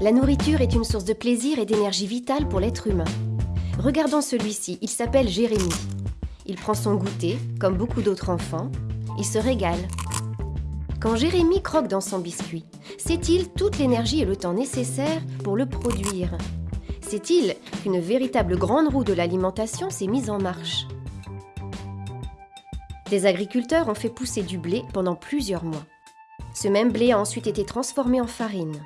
La nourriture est une source de plaisir et d'énergie vitale pour l'être humain. Regardons celui-ci, il s'appelle Jérémy. Il prend son goûter, comme beaucoup d'autres enfants. Il se régale. Quand Jérémy croque dans son biscuit, sait-il toute l'énergie et le temps nécessaires pour le produire? Sait-il qu'une véritable grande roue de l'alimentation s'est mise en marche? Des agriculteurs ont fait pousser du blé pendant plusieurs mois. Ce même blé a ensuite été transformé en farine.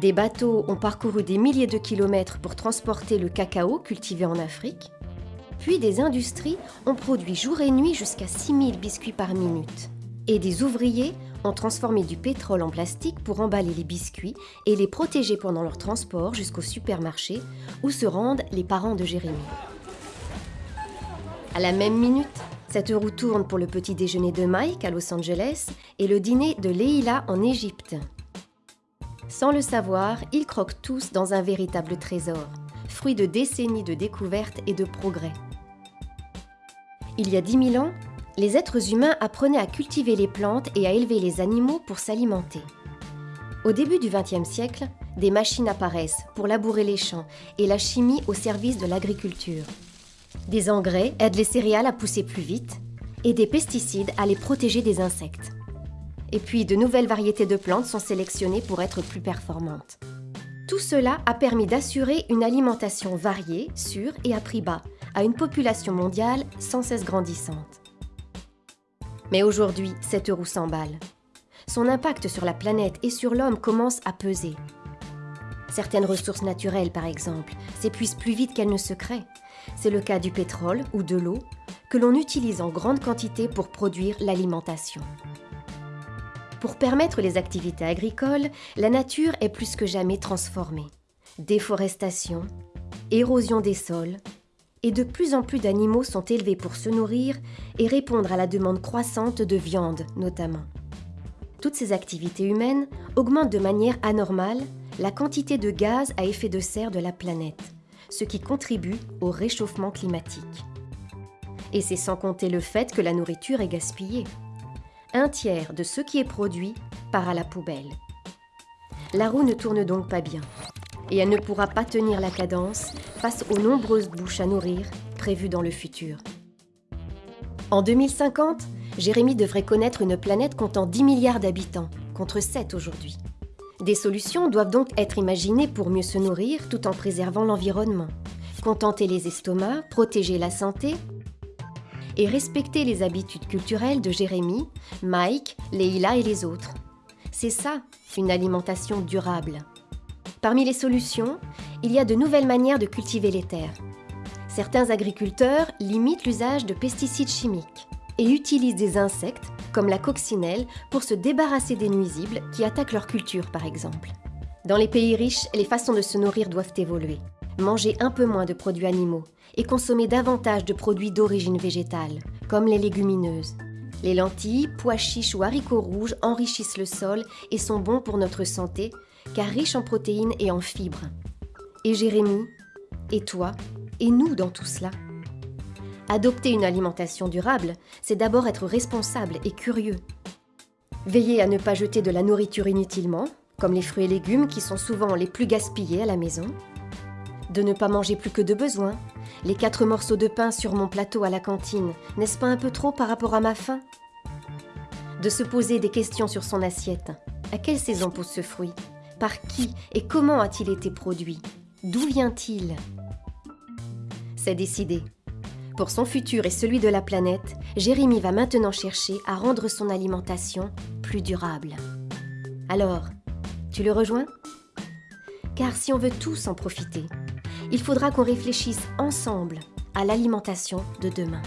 Des bateaux ont parcouru des milliers de kilomètres pour transporter le cacao cultivé en Afrique. Puis des industries ont produit jour et nuit jusqu'à 6000 biscuits par minute. Et des ouvriers ont transformé du pétrole en plastique pour emballer les biscuits et les protéger pendant leur transport jusqu'au supermarché où se rendent les parents de Jérémy. À la même minute, cette roue tourne pour le petit déjeuner de Mike à Los Angeles et le dîner de Leila en Égypte. Sans le savoir, ils croquent tous dans un véritable trésor, fruit de décennies de découvertes et de progrès. Il y a 10 000 ans, les êtres humains apprenaient à cultiver les plantes et à élever les animaux pour s'alimenter. Au début du XXe siècle, des machines apparaissent pour labourer les champs et la chimie au service de l'agriculture. Des engrais aident les céréales à pousser plus vite et des pesticides à les protéger des insectes. Et puis de nouvelles variétés de plantes sont sélectionnées pour être plus performantes. Tout cela a permis d'assurer une alimentation variée, sûre et à prix bas, à une population mondiale sans cesse grandissante. Mais aujourd'hui, cette roue s'emballe. Son impact sur la planète et sur l'homme commence à peser. Certaines ressources naturelles, par exemple, s'épuisent plus vite qu'elles ne se créent. C'est le cas du pétrole ou de l'eau, que l'on utilise en grande quantité pour produire l'alimentation. Pour permettre les activités agricoles, la nature est plus que jamais transformée. Déforestation, érosion des sols, et de plus en plus d'animaux sont élevés pour se nourrir et répondre à la demande croissante de viande notamment. Toutes ces activités humaines augmentent de manière anormale la quantité de gaz à effet de serre de la planète, ce qui contribue au réchauffement climatique. Et c'est sans compter le fait que la nourriture est gaspillée un tiers de ce qui est produit part à la poubelle. La roue ne tourne donc pas bien, et elle ne pourra pas tenir la cadence face aux nombreuses bouches à nourrir prévues dans le futur. En 2050, Jérémy devrait connaître une planète comptant 10 milliards d'habitants, contre 7 aujourd'hui. Des solutions doivent donc être imaginées pour mieux se nourrir tout en préservant l'environnement, contenter les estomacs, protéger la santé et respecter les habitudes culturelles de Jérémy, Mike, Leila et les autres. C'est ça, une alimentation durable. Parmi les solutions, il y a de nouvelles manières de cultiver les terres. Certains agriculteurs limitent l'usage de pesticides chimiques et utilisent des insectes, comme la coccinelle, pour se débarrasser des nuisibles qui attaquent leur culture par exemple. Dans les pays riches, les façons de se nourrir doivent évoluer. Manger un peu moins de produits animaux, et consommer davantage de produits d'origine végétale, comme les légumineuses. Les lentilles, pois chiches ou haricots rouges enrichissent le sol et sont bons pour notre santé, car riches en protéines et en fibres. Et Jérémy, et toi, et nous dans tout cela? Adopter une alimentation durable, c'est d'abord être responsable et curieux. Veiller à ne pas jeter de la nourriture inutilement, comme les fruits et légumes qui sont souvent les plus gaspillés à la maison. De ne pas manger plus que de besoin, les quatre morceaux de pain sur mon plateau à la cantine, n'est-ce pas un peu trop par rapport à ma faim? De se poser des questions sur son assiette. À quelle saison pousse ce fruit? Par qui et comment a-t-il été produit? D'où vient-il? C'est décidé. Pour son futur et celui de la planète, Jérémy va maintenant chercher à rendre son alimentation plus durable. Alors, tu le rejoins? Car si on veut tous en profiter, il faudra qu'on réfléchisse ensemble à l'alimentation de demain.